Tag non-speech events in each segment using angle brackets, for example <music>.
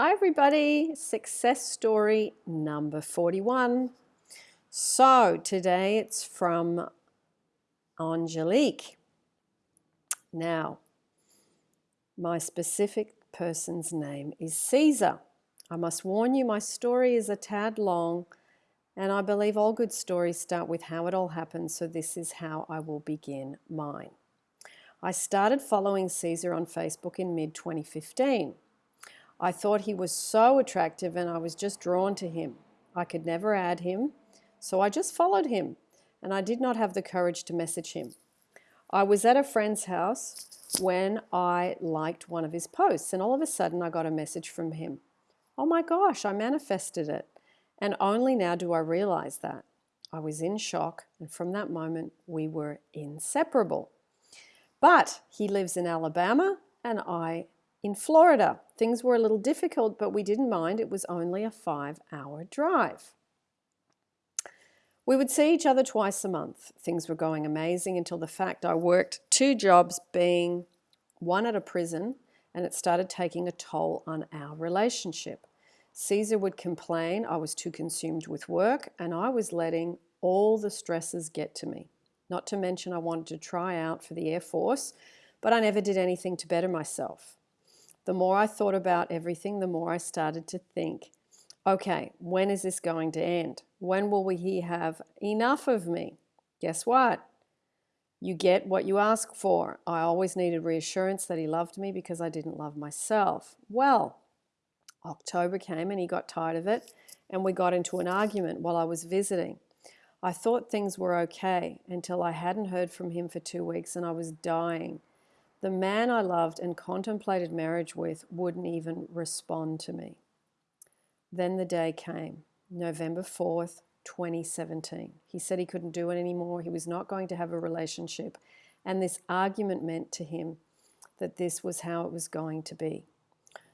Hi everybody, success story number 41. So today it's from Angelique. Now, my specific person's name is Caesar. I must warn you, my story is a tad long, and I believe all good stories start with how it all happened, so this is how I will begin mine. I started following Caesar on Facebook in mid 2015. I thought he was so attractive and I was just drawn to him. I could never add him, so I just followed him and I did not have the courage to message him. I was at a friend's house when I liked one of his posts and all of a sudden I got a message from him. Oh my gosh, I manifested it. And only now do I realize that. I was in shock and from that moment we were inseparable. But he lives in Alabama and I in Florida. Things were a little difficult, but we didn't mind. It was only a five hour drive. We would see each other twice a month. Things were going amazing until the fact I worked two jobs, being one at a prison, and it started taking a toll on our relationship. Caesar would complain I was too consumed with work and I was letting all the stresses get to me. Not to mention I wanted to try out for the Air Force, but I never did anything to better myself. The more I thought about everything, the more I started to think, okay, when is this going to end? When will we he have enough of me? Guess what? You get what you ask for. I always needed reassurance that he loved me because I didn't love myself. Well, October came and he got tired of it and we got into an argument while I was visiting. I thought things were okay until I hadn't heard from him for two weeks and I was dying. The man I loved and contemplated marriage with wouldn't even respond to me. Then the day came, November 4th, 2017. He said he couldn't do it anymore. He was not going to have a relationship. And this argument meant to him that this was how it was going to be.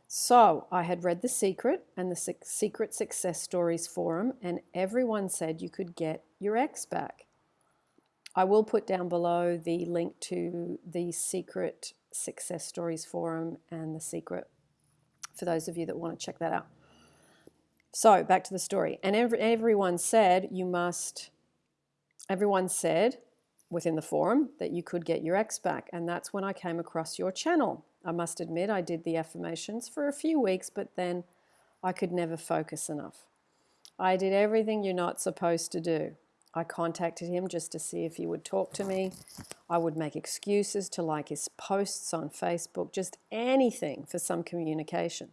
So I had read The Secret and the Secret Success Stories Forum, and everyone said you could get your ex back. I will put down below the link to the Secret Success Stories Forum and The Secret for those of you that want to check that out. So back to the story. And every, everyone said you must, everyone said within the forum that you could get your ex back. And that's when I came across your channel. I must admit I did the affirmations for a few weeks, but then I could never focus enough. I did everything you're not supposed to do. I contacted him just to see if he would talk to me. I would make excuses to like his posts on Facebook, just anything for some communication.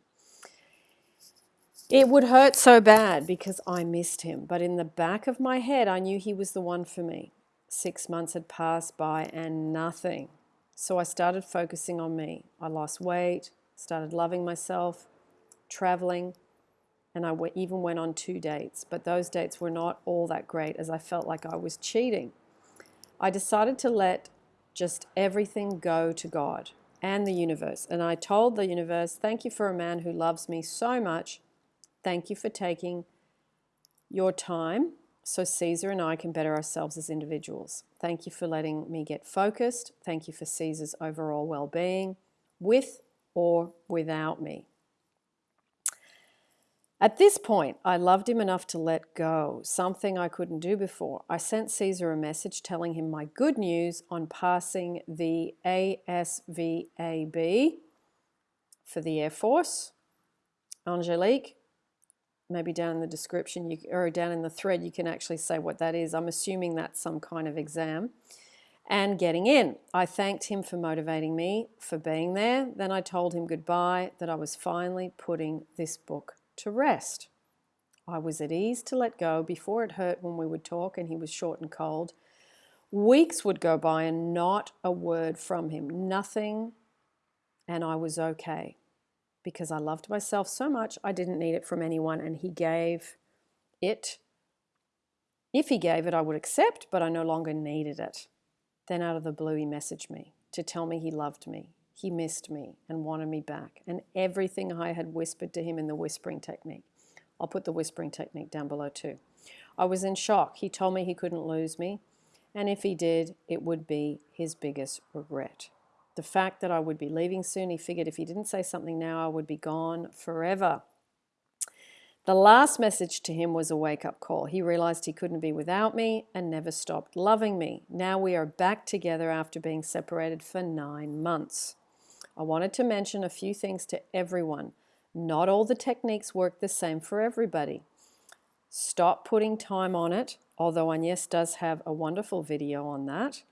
It would hurt so bad because I missed him, but in the back of my head, I knew he was the one for me. Six months had passed by and nothing. So I started focusing on me. I lost weight, started loving myself, traveling, and I even went on two dates, but those dates were not all that great as I felt like I was cheating. I decided to let just everything go to God and the universe. And I told the universe, thank you for a man who loves me so much. Thank you for taking your time so Caesar and I can better ourselves as individuals. Thank you for letting me get focused. Thank you for Caesar's overall well-being with or without me. At this point, I loved him enough to let go, something I couldn't do before. I sent Caesar a message telling him my good news on passing the ASVAB for the Air Force. Angelique, maybe down in the description you, or down in the thread, you can actually say what that is. I'm assuming that's some kind of exam. And getting in. I thanked him for motivating me, for being there. Then I told him goodbye, that I was finally putting this book to rest. I was at ease to let go before it hurt when we would talk and he was short and cold. Weeks would go by and not a word from him, nothing, and I was okay because I loved myself so much I didn't need it from anyone and he gave it. If he gave it, I would accept, but I no longer needed it. Then out of the blue, he messaged me to tell me he loved me. He missed me and wanted me back, and everything I had whispered to him in the whispering technique. I'll put the whispering technique down below too. I was in shock. He told me he couldn't lose me, and if he did, it would be his biggest regret. the fact that I would be leaving soon, he figured if he didn't say something now, I would be gone forever. The last message to him was a wake up call. He realized he couldn't be without me and never stopped loving me. Now we are back together after being separated for nine months. I wanted to mention a few things to everyone. Not all the techniques work the same for everybody. Stop putting time on it, although Agnes does have a wonderful video on that.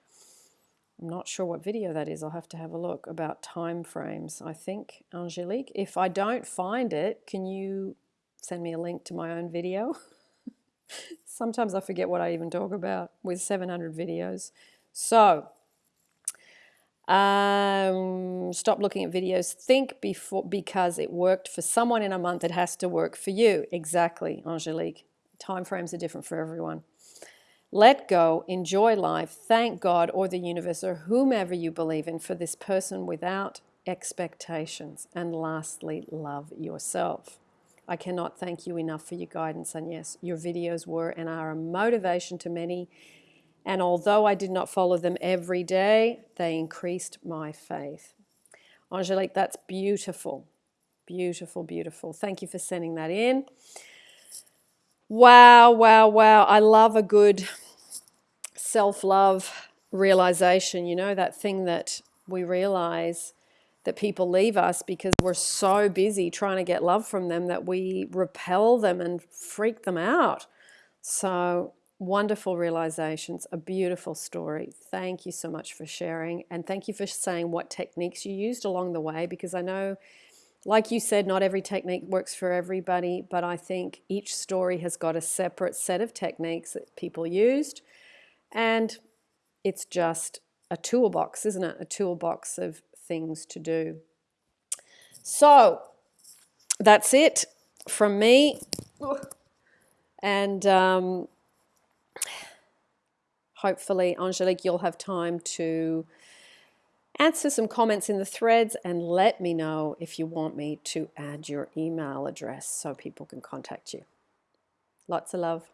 I'm not sure what video that is. I'll have to have a look about time frames. I think, Angelique, if I don't find it, can you send me a link to my own video? <laughs> Sometimes I forget what I even talk about with 700 videos. So, um, stop looking at videos. Think before because it worked for someone in a month, it has to work for you. Exactly, Angelique. Time frames are different for everyone. Let go, enjoy life, thank God or the universe or whomever you believe in for this person without expectations. And lastly, love yourself. I cannot thank you enough for your guidance. And yes, your videos were and are a motivation to many. And although I did not follow them every day, they increased my faith. Angelique, that's beautiful. Beautiful, beautiful. Thank you for sending that in. Wow, wow, wow. I love a good self love realization. You know, that thing that we realize that people leave us because we're so busy trying to get love from them that we repel them and freak them out. So, wonderful realizations, a beautiful story. Thank you so much for sharing. And thank you for saying what techniques you used along the way because I know like you said, not every technique works for everybody, but I think each story has got a separate set of techniques that people used. And it's just a toolbox, isn't it? A toolbox of things to do. So that's it from me. And um, hopefully, Angelique, you'll have time to Answer some comments in the threads and let me know if you want me to add your email address so people can contact you. Lots of love.